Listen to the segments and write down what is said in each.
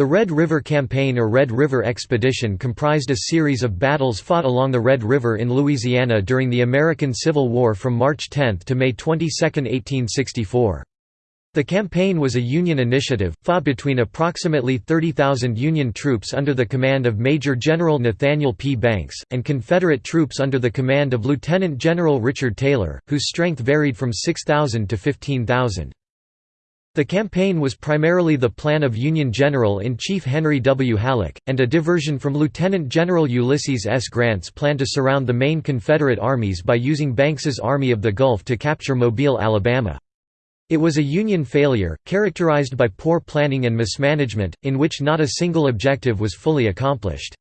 The Red River Campaign or Red River Expedition comprised a series of battles fought along the Red River in Louisiana during the American Civil War from March 10 to May 22, 1864. The campaign was a Union initiative, fought between approximately 30,000 Union troops under the command of Major General Nathaniel P. Banks, and Confederate troops under the command of Lieutenant General Richard Taylor, whose strength varied from 6,000 to 15,000. The campaign was primarily the plan of Union General-in-Chief Henry W. Halleck, and a diversion from Lieutenant General Ulysses S. Grant's plan to surround the main Confederate armies by using Banks's Army of the Gulf to capture Mobile, Alabama. It was a Union failure, characterized by poor planning and mismanagement, in which not a single objective was fully accomplished.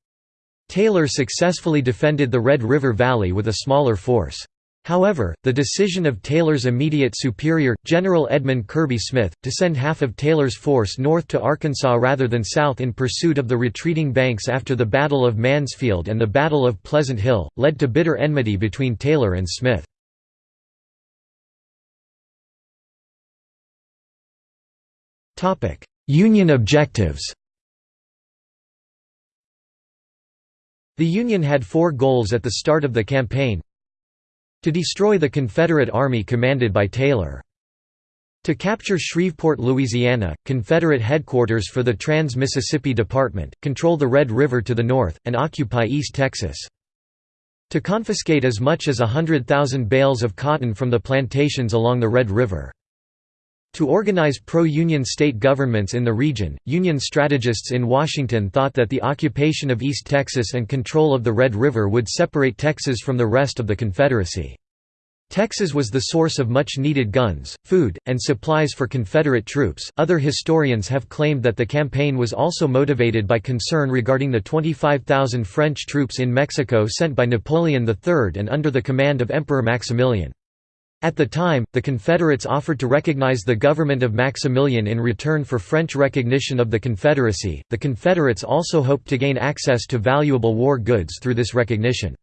Taylor successfully defended the Red River Valley with a smaller force. However, the decision of Taylor's immediate superior, General Edmund Kirby Smith, to send half of Taylor's force north to Arkansas rather than south in pursuit of the retreating Banks after the Battle of Mansfield and the Battle of Pleasant Hill, led to bitter enmity between Taylor and Smith. Union objectives The Union had four goals at the start of the campaign to destroy the Confederate Army commanded by Taylor. To capture Shreveport, Louisiana, Confederate headquarters for the Trans-Mississippi Department, control the Red River to the north, and occupy East Texas. To confiscate as much as a hundred thousand bales of cotton from the plantations along the Red River. To organize pro-Union state governments in the region, Union strategists in Washington thought that the occupation of East Texas and control of the Red River would separate Texas from the rest of the Confederacy. Texas was the source of much needed guns, food, and supplies for Confederate troops. Other historians have claimed that the campaign was also motivated by concern regarding the 25,000 French troops in Mexico sent by Napoleon III and under the command of Emperor Maximilian. At the time, the Confederates offered to recognize the government of Maximilian in return for French recognition of the Confederacy. The Confederates also hoped to gain access to valuable war goods through this recognition.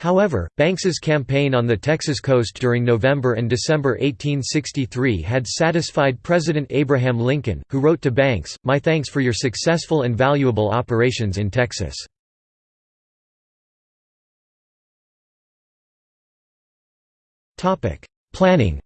However, Banks's campaign on the Texas coast during November and December 1863 had satisfied President Abraham Lincoln, who wrote to Banks, My thanks for your successful and valuable operations in Texas. Planning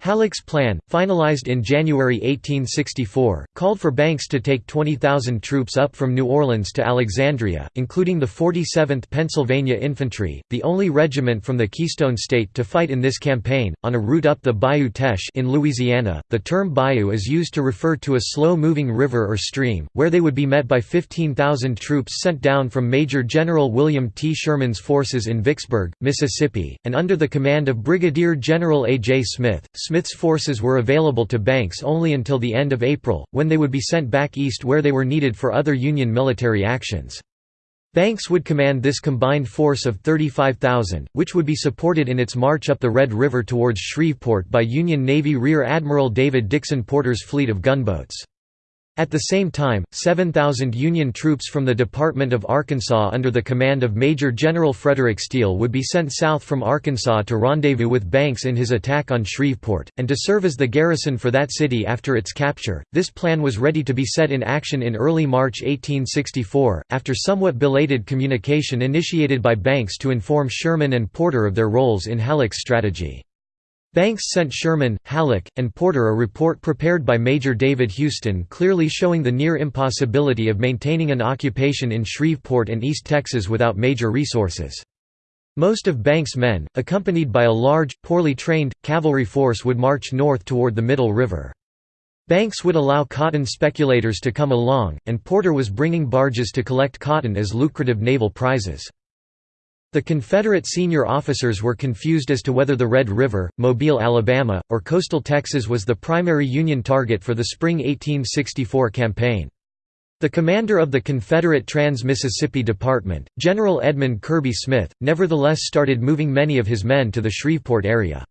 Halleck's plan, finalized in January 1864, called for Banks to take 20,000 troops up from New Orleans to Alexandria, including the 47th Pennsylvania Infantry, the only regiment from the Keystone State to fight in this campaign, on a route up the Bayou Teche in Louisiana. The term bayou is used to refer to a slow-moving river or stream, where they would be met by 15,000 troops sent down from Major General William T. Sherman's forces in Vicksburg, Mississippi, and under the command of Brigadier General A. J. Smith. Smith's forces were available to Banks only until the end of April, when they would be sent back east where they were needed for other Union military actions. Banks would command this combined force of 35,000, which would be supported in its march up the Red River towards Shreveport by Union Navy Rear Admiral David Dixon Porter's fleet of gunboats. At the same time, 7,000 Union troops from the Department of Arkansas under the command of Major General Frederick Steele would be sent south from Arkansas to rendezvous with Banks in his attack on Shreveport, and to serve as the garrison for that city after its capture. This plan was ready to be set in action in early March 1864, after somewhat belated communication initiated by Banks to inform Sherman and Porter of their roles in Halleck's strategy. Banks sent Sherman, Halleck, and Porter a report prepared by Major David Houston clearly showing the near impossibility of maintaining an occupation in Shreveport and East Texas without major resources. Most of Banks' men, accompanied by a large, poorly trained, cavalry force would march north toward the Middle River. Banks would allow cotton speculators to come along, and Porter was bringing barges to collect cotton as lucrative naval prizes. The Confederate senior officers were confused as to whether the Red River, Mobile, Alabama, or coastal Texas was the primary Union target for the spring 1864 campaign. The commander of the Confederate Trans-Mississippi Department, General Edmund Kirby Smith, nevertheless started moving many of his men to the Shreveport area.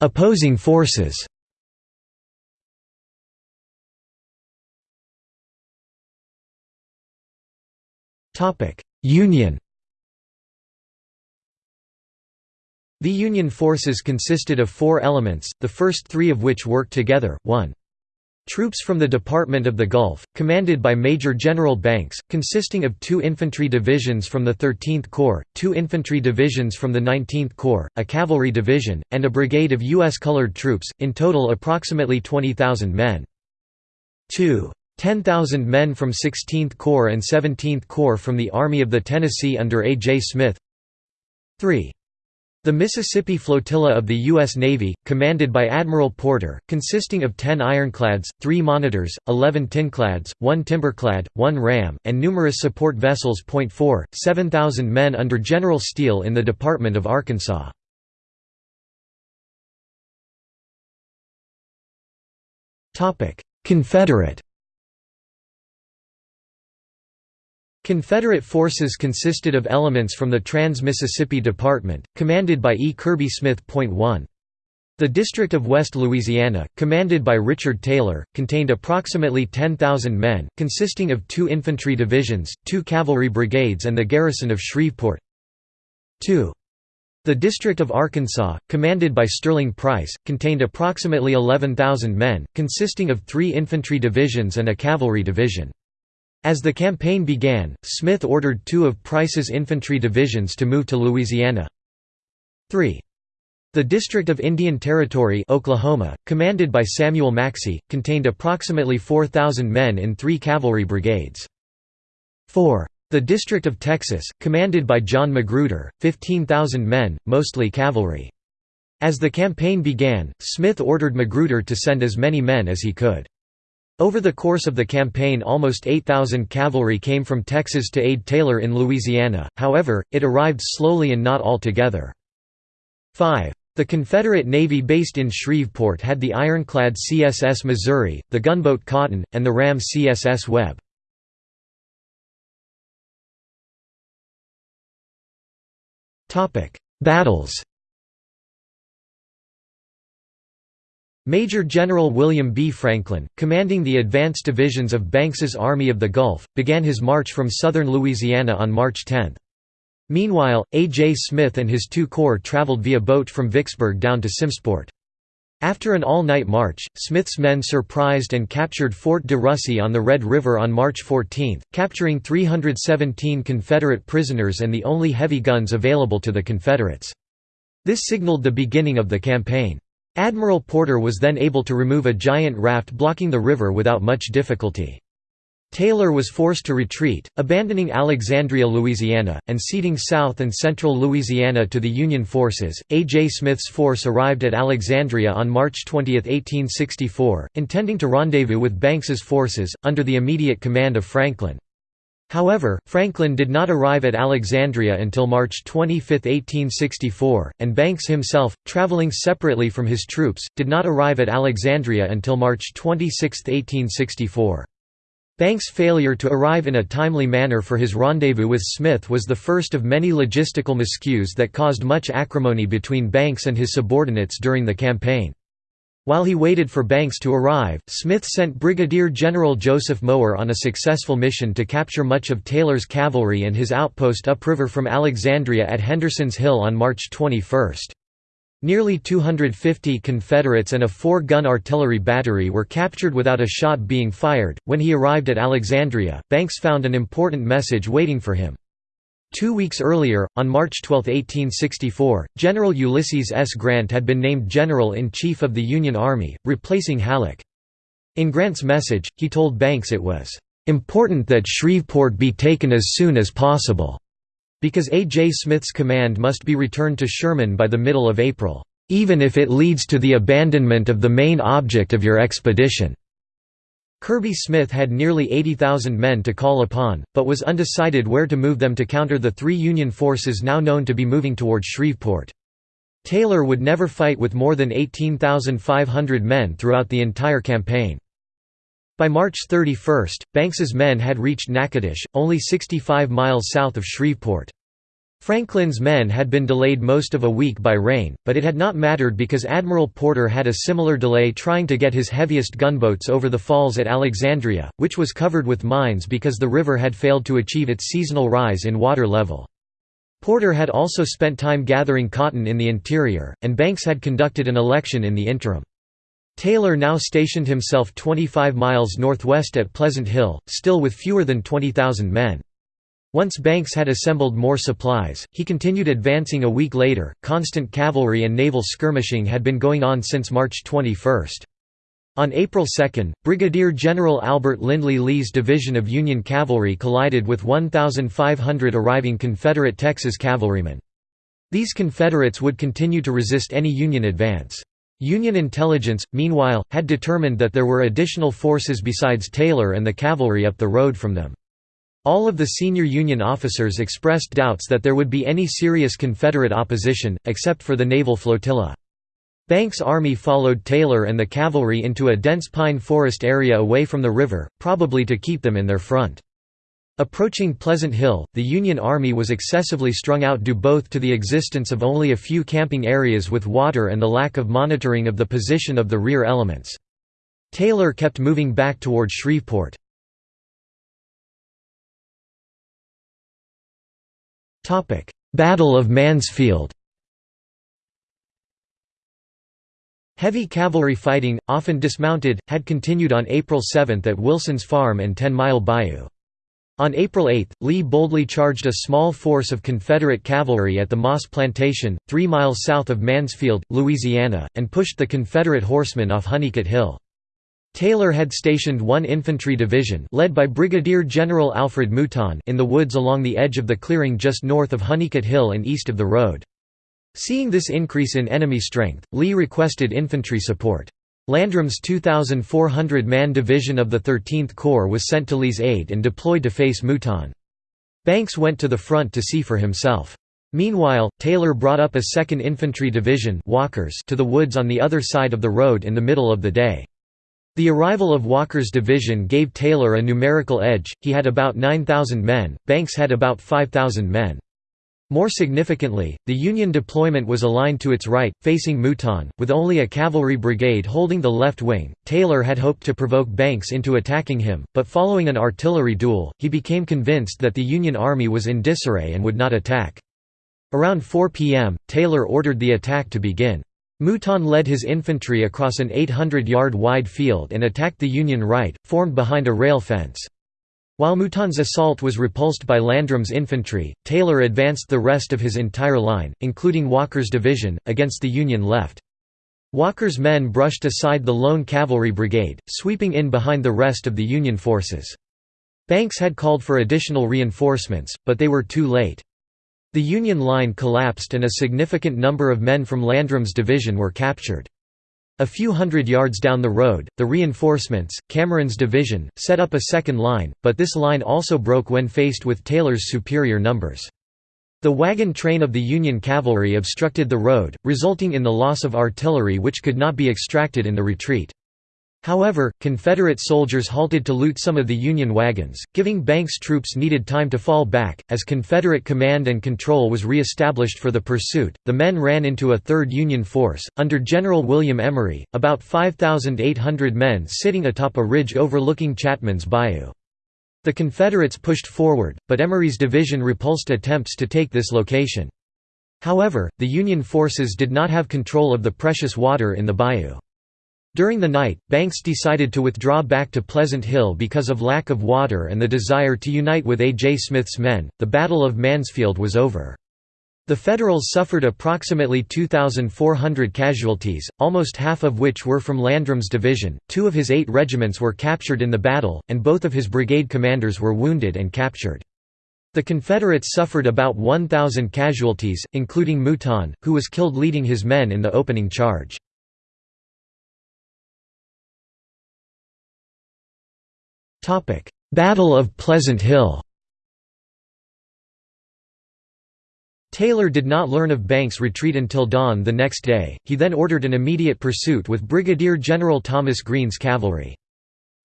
Opposing forces Union The Union forces consisted of four elements, the first three of which worked together, 1. Troops from the Department of the Gulf, commanded by Major General Banks, consisting of two infantry divisions from the 13th Corps, two infantry divisions from the 19th Corps, a cavalry division, and a brigade of U.S. colored troops, in total approximately 20,000 men. 2. 10,000 men from 16th Corps and 17th Corps from the Army of the Tennessee under A. J. Smith 3. The Mississippi Flotilla of the U.S. Navy, commanded by Admiral Porter, consisting of 10 ironclads, 3 monitors, 11 tinclads, 1 timberclad, 1 ram, and numerous support vessels. 4, 7,000 men under General Steele in the Department of Arkansas. Confederate Confederate forces consisted of elements from the Trans-Mississippi Department, commanded by E. Kirby Smith. 1. The District of West Louisiana, commanded by Richard Taylor, contained approximately 10,000 men, consisting of two infantry divisions, two cavalry brigades and the garrison of Shreveport. 2. The District of Arkansas, commanded by Sterling Price, contained approximately 11,000 men, consisting of three infantry divisions and a cavalry division. As the campaign began, Smith ordered two of Price's infantry divisions to move to Louisiana. 3. The District of Indian Territory Oklahoma, commanded by Samuel Maxey, contained approximately 4,000 men in three cavalry brigades. 4. The District of Texas, commanded by John Magruder, 15,000 men, mostly cavalry. As the campaign began, Smith ordered Magruder to send as many men as he could. Over the course of the campaign almost 8,000 cavalry came from Texas to aid Taylor in Louisiana, however, it arrived slowly and not all together. 5. The Confederate Navy based in Shreveport had the ironclad CSS Missouri, the gunboat Cotton, and the ram CSS Webb. Battles Major General William B. Franklin, commanding the advance divisions of Banks's Army of the Gulf, began his march from southern Louisiana on March 10. Meanwhile, A. J. Smith and his two corps traveled via boat from Vicksburg down to Simmesport. After an all-night march, Smith's men surprised and captured Fort de Russy on the Red River on March 14, capturing 317 Confederate prisoners and the only heavy guns available to the Confederates. This signaled the beginning of the campaign. Admiral Porter was then able to remove a giant raft blocking the river without much difficulty. Taylor was forced to retreat, abandoning Alexandria, Louisiana, and ceding South and Central Louisiana to the Union forces. A. J. Smith's force arrived at Alexandria on March 20, 1864, intending to rendezvous with Banks's forces, under the immediate command of Franklin. However, Franklin did not arrive at Alexandria until March 25, 1864, and Banks himself, traveling separately from his troops, did not arrive at Alexandria until March 26, 1864. Banks' failure to arrive in a timely manner for his rendezvous with Smith was the first of many logistical miscues that caused much acrimony between Banks and his subordinates during the campaign. While he waited for Banks to arrive, Smith sent Brigadier General Joseph Mower on a successful mission to capture much of Taylor's cavalry and his outpost upriver from Alexandria at Henderson's Hill on March 21. Nearly 250 Confederates and a four-gun artillery battery were captured without a shot being fired. When he arrived at Alexandria, Banks found an important message waiting for him. Two weeks earlier, on March 12, 1864, General Ulysses S. Grant had been named General-in-Chief of the Union Army, replacing Halleck. In Grant's message, he told Banks it was, "...important that Shreveport be taken as soon as possible," because A. J. Smith's command must be returned to Sherman by the middle of April, "...even if it leads to the abandonment of the main object of your expedition." Kirby Smith had nearly 80,000 men to call upon, but was undecided where to move them to counter the three Union forces now known to be moving toward Shreveport. Taylor would never fight with more than 18,500 men throughout the entire campaign. By March 31, Banks's men had reached Natchitoches, only 65 miles south of Shreveport. Franklin's men had been delayed most of a week by rain, but it had not mattered because Admiral Porter had a similar delay trying to get his heaviest gunboats over the falls at Alexandria, which was covered with mines because the river had failed to achieve its seasonal rise in water level. Porter had also spent time gathering cotton in the interior, and Banks had conducted an election in the interim. Taylor now stationed himself 25 miles northwest at Pleasant Hill, still with fewer than 20,000 men. Once Banks had assembled more supplies, he continued advancing a week later. Constant cavalry and naval skirmishing had been going on since March 21. On April 2, Brigadier General Albert Lindley Lee's division of Union cavalry collided with 1,500 arriving Confederate Texas cavalrymen. These Confederates would continue to resist any Union advance. Union intelligence, meanwhile, had determined that there were additional forces besides Taylor and the cavalry up the road from them. All of the senior Union officers expressed doubts that there would be any serious Confederate opposition, except for the naval flotilla. Banks' army followed Taylor and the cavalry into a dense pine forest area away from the river, probably to keep them in their front. Approaching Pleasant Hill, the Union Army was excessively strung out due both to the existence of only a few camping areas with water and the lack of monitoring of the position of the rear elements. Taylor kept moving back toward Shreveport. Battle of Mansfield Heavy cavalry fighting, often dismounted, had continued on April 7 at Wilson's Farm and Ten Mile Bayou. On April 8, Lee boldly charged a small force of Confederate cavalry at the Moss Plantation, three miles south of Mansfield, Louisiana, and pushed the Confederate horsemen off Honeycutt Hill. Taylor had stationed one infantry division led by Brigadier General Alfred Mouton in the woods along the edge of the clearing just north of Honeycutt Hill and east of the road. Seeing this increase in enemy strength, Lee requested infantry support. Landrum's 2,400-man division of the 13th Corps was sent to Lee's aid and deployed to face Mouton. Banks went to the front to see for himself. Meanwhile, Taylor brought up a 2nd Infantry Division Walkers to the woods on the other side of the road in the middle of the day. The arrival of Walker's division gave Taylor a numerical edge, he had about 9,000 men, Banks had about 5,000 men. More significantly, the Union deployment was aligned to its right, facing Mouton, with only a cavalry brigade holding the left wing. Taylor had hoped to provoke Banks into attacking him, but following an artillery duel, he became convinced that the Union Army was in disarray and would not attack. Around 4 p.m., Taylor ordered the attack to begin. Mouton led his infantry across an 800-yard wide field and attacked the Union right, formed behind a rail fence. While Mouton's assault was repulsed by Landrum's infantry, Taylor advanced the rest of his entire line, including Walker's division, against the Union left. Walker's men brushed aside the lone cavalry brigade, sweeping in behind the rest of the Union forces. Banks had called for additional reinforcements, but they were too late. The Union line collapsed and a significant number of men from Landrum's division were captured. A few hundred yards down the road, the reinforcements, Cameron's division, set up a second line, but this line also broke when faced with Taylor's superior numbers. The wagon train of the Union cavalry obstructed the road, resulting in the loss of artillery which could not be extracted in the retreat. However, Confederate soldiers halted to loot some of the Union wagons, giving Banks' troops needed time to fall back. As Confederate command and control was re established for the pursuit, the men ran into a third Union force, under General William Emory, about 5,800 men sitting atop a ridge overlooking Chapman's Bayou. The Confederates pushed forward, but Emory's division repulsed attempts to take this location. However, the Union forces did not have control of the precious water in the bayou. During the night, Banks decided to withdraw back to Pleasant Hill because of lack of water and the desire to unite with A. J. Smith's men. The Battle of Mansfield was over. The Federals suffered approximately 2,400 casualties, almost half of which were from Landrum's division. Two of his eight regiments were captured in the battle, and both of his brigade commanders were wounded and captured. The Confederates suffered about 1,000 casualties, including Mouton, who was killed leading his men in the opening charge. Battle of Pleasant Hill Taylor did not learn of Banks' retreat until dawn the next day, he then ordered an immediate pursuit with Brigadier General Thomas Green's cavalry.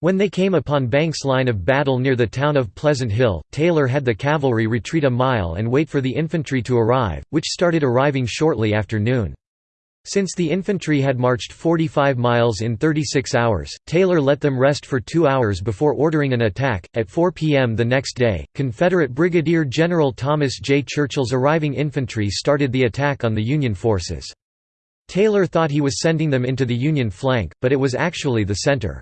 When they came upon Banks' line of battle near the town of Pleasant Hill, Taylor had the cavalry retreat a mile and wait for the infantry to arrive, which started arriving shortly after noon. Since the infantry had marched 45 miles in 36 hours, Taylor let them rest for two hours before ordering an attack. At 4 p.m. the next day, Confederate Brigadier General Thomas J. Churchill's arriving infantry started the attack on the Union forces. Taylor thought he was sending them into the Union flank, but it was actually the center.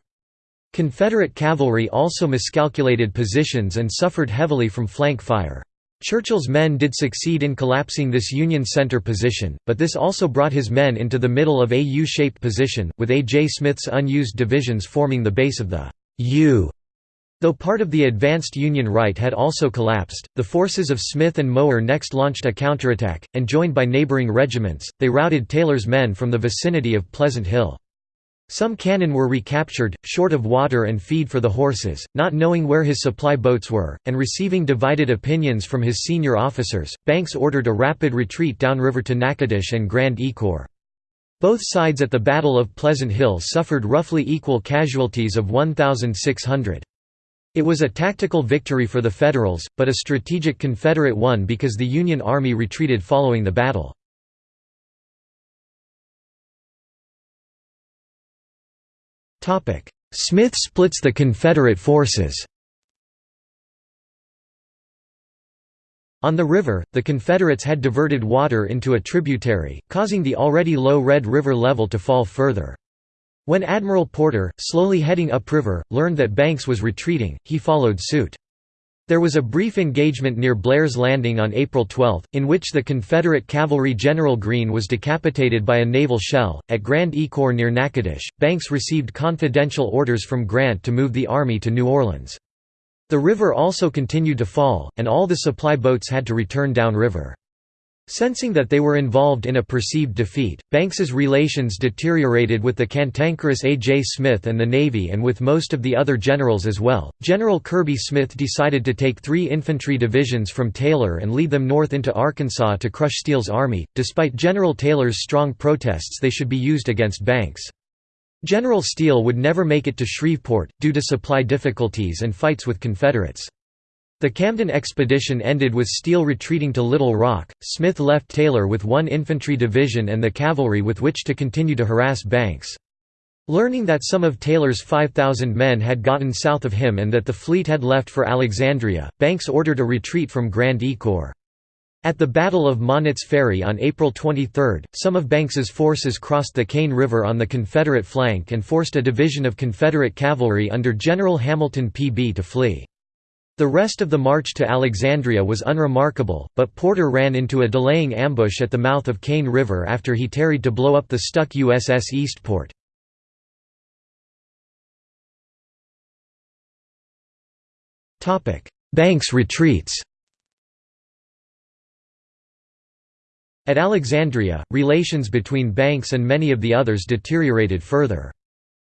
Confederate cavalry also miscalculated positions and suffered heavily from flank fire. Churchill's men did succeed in collapsing this Union center position, but this also brought his men into the middle of a U-shaped position, with A. J. Smith's unused divisions forming the base of the U. Though part of the advanced Union right had also collapsed, the forces of Smith and Mower next launched a counterattack, and joined by neighboring regiments, they routed Taylor's men from the vicinity of Pleasant Hill. Some cannon were recaptured, short of water and feed for the horses, not knowing where his supply boats were, and receiving divided opinions from his senior officers. Banks ordered a rapid retreat downriver to Natchitoches and Grand Ecore. Both sides at the Battle of Pleasant Hill suffered roughly equal casualties of 1,600. It was a tactical victory for the Federals, but a strategic Confederate one because the Union Army retreated following the battle. Smith splits the Confederate forces On the river, the Confederates had diverted water into a tributary, causing the already low Red River level to fall further. When Admiral Porter, slowly heading upriver, learned that Banks was retreating, he followed suit. There was a brief engagement near Blair's Landing on April 12, in which the Confederate cavalry General Green was decapitated by a naval shell. At Grand Ecore near Natchitoches, Banks received confidential orders from Grant to move the army to New Orleans. The river also continued to fall, and all the supply boats had to return downriver. Sensing that they were involved in a perceived defeat, Banks's relations deteriorated with the cantankerous A. J. Smith and the Navy and with most of the other generals as well. General Kirby Smith decided to take three infantry divisions from Taylor and lead them north into Arkansas to crush Steele's army, despite General Taylor's strong protests they should be used against Banks. General Steele would never make it to Shreveport, due to supply difficulties and fights with Confederates. The Camden expedition ended with Steele retreating to Little Rock. Smith left Taylor with one infantry division and the cavalry with which to continue to harass Banks. Learning that some of Taylor's 5,000 men had gotten south of him and that the fleet had left for Alexandria, Banks ordered a retreat from Grand Ecore. At the Battle of Monnett's Ferry on April 23, some of Banks's forces crossed the Cane River on the Confederate flank and forced a division of Confederate cavalry under General Hamilton P. Bee to flee. The rest of the march to Alexandria was unremarkable, but Porter ran into a delaying ambush at the mouth of Cane River after he tarried to blow up the stuck USS Eastport. Banks retreats At Alexandria, relations between Banks and many of the others deteriorated further.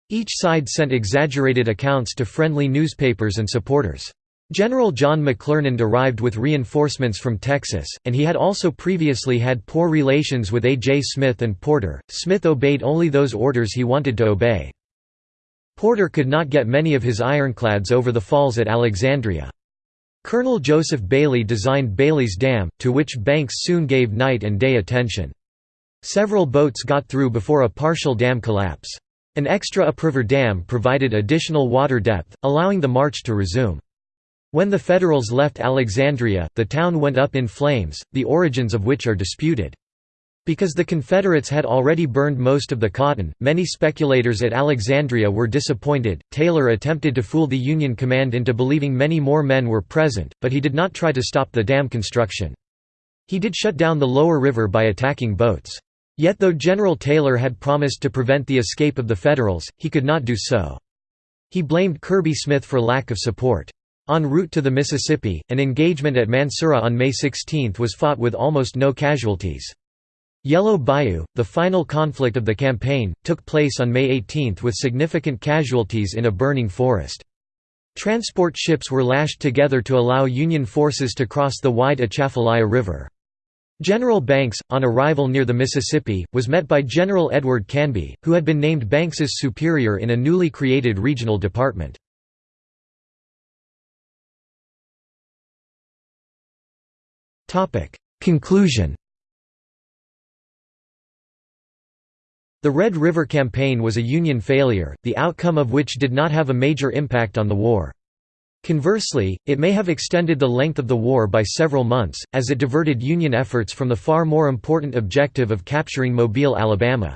Each side sent exaggerated accounts to friendly newspapers and supporters. General John McClernand arrived with reinforcements from Texas, and he had also previously had poor relations with A. J. Smith and Porter. Smith obeyed only those orders he wanted to obey. Porter could not get many of his ironclads over the falls at Alexandria. Colonel Joseph Bailey designed Bailey's Dam, to which Banks soon gave night and day attention. Several boats got through before a partial dam collapse. An extra upriver dam provided additional water depth, allowing the march to resume. When the Federals left Alexandria, the town went up in flames, the origins of which are disputed. Because the Confederates had already burned most of the cotton, many speculators at Alexandria were disappointed. Taylor attempted to fool the Union command into believing many more men were present, but he did not try to stop the dam construction. He did shut down the lower river by attacking boats. Yet though General Taylor had promised to prevent the escape of the Federals, he could not do so. He blamed Kirby Smith for lack of support. En route to the Mississippi, an engagement at Mansura on May 16 was fought with almost no casualties. Yellow Bayou, the final conflict of the campaign, took place on May 18 with significant casualties in a burning forest. Transport ships were lashed together to allow Union forces to cross the wide Atchafalaya River. General Banks, on arrival near the Mississippi, was met by General Edward Canby, who had been named Banks's superior in a newly created regional department. Conclusion The Red River Campaign was a Union failure, the outcome of which did not have a major impact on the war. Conversely, it may have extended the length of the war by several months, as it diverted Union efforts from the far more important objective of capturing Mobile, Alabama.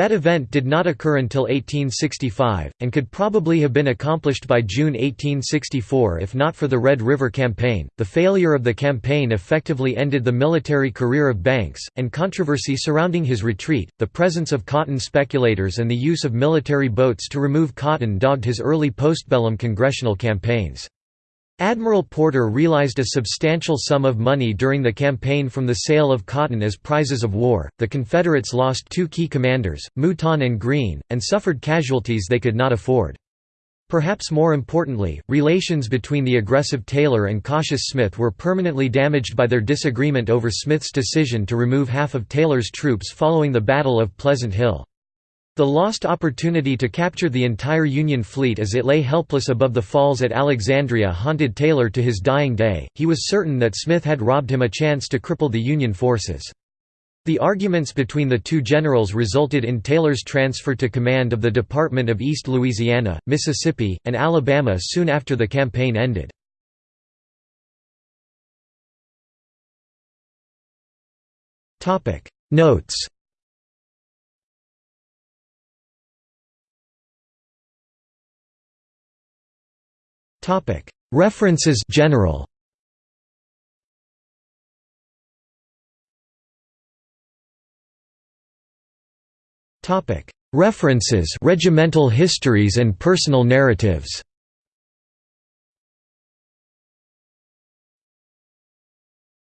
That event did not occur until 1865, and could probably have been accomplished by June 1864 if not for the Red River Campaign. The failure of the campaign effectively ended the military career of Banks, and controversy surrounding his retreat, the presence of cotton speculators, and the use of military boats to remove cotton dogged his early postbellum congressional campaigns. Admiral Porter realized a substantial sum of money during the campaign from the sale of cotton as prizes of war. The Confederates lost two key commanders, Mouton and Green, and suffered casualties they could not afford. Perhaps more importantly, relations between the aggressive Taylor and cautious Smith were permanently damaged by their disagreement over Smith's decision to remove half of Taylor's troops following the Battle of Pleasant Hill. The lost opportunity to capture the entire Union fleet as it lay helpless above the falls at Alexandria haunted Taylor to his dying day, he was certain that Smith had robbed him a chance to cripple the Union forces. The arguments between the two generals resulted in Taylor's transfer to command of the Department of East Louisiana, Mississippi, and Alabama soon after the campaign ended. Notes References general. References regimental histories and personal narratives